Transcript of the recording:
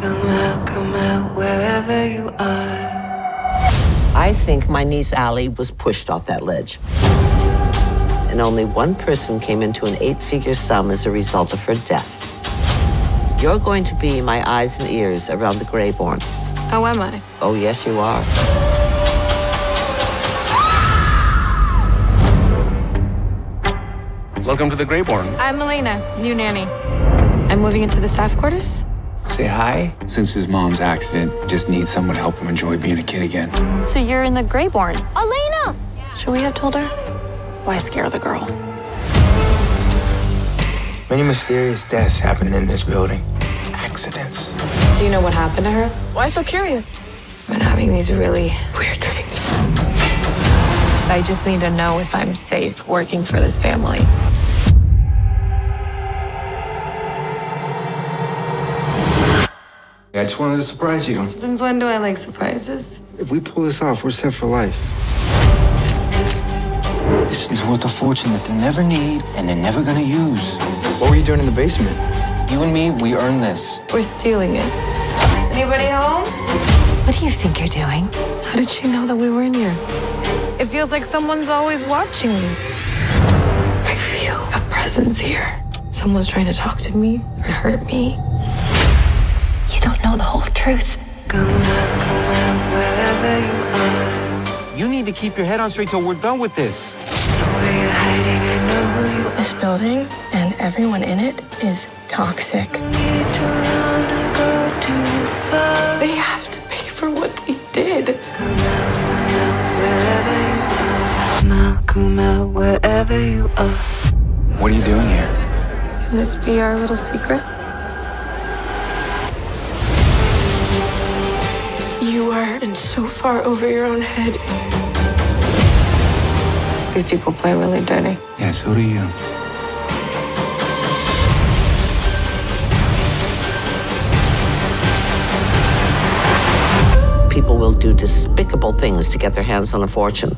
Come out, come out, wherever you are. I think my niece Allie was pushed off that ledge. And only one person came into an eight-figure sum as a result of her death. You're going to be my eyes and ears around the Greyborn. How am I? Oh, yes, you are. Welcome to the Greyborn. I'm Elena, new nanny. I'm moving into the staff quarters. Say hi. Since his mom's accident, just needs someone to help him enjoy being a kid again. So you're in the Grayborn. Elena! Should we have told her? Why scare the girl? Many mysterious deaths happen in this building. Accidents. Do you know what happened to her? Why so curious? I've been having these really weird dreams. I just need to know if I'm safe working for this family. I just wanted to surprise you. Since when do I like surprises? If we pull this off, we're set for life. This is worth a fortune that they never need and they're never gonna use. What were you doing in the basement? You and me, we earned this. We're stealing it. Anybody home? What do you think you're doing? How did she know that we were in here? It feels like someone's always watching me. I feel a presence here. Someone's trying to talk to me or hurt me. You don't know the whole truth. You need to keep your head on straight till we're done with this. This building and everyone in it is toxic. They have to pay for what they did. Wherever you are. What are you doing here? Can this be our little secret? In so far over your own head. These people play really dirty. Yeah, so do you. People will do despicable things to get their hands on a fortune.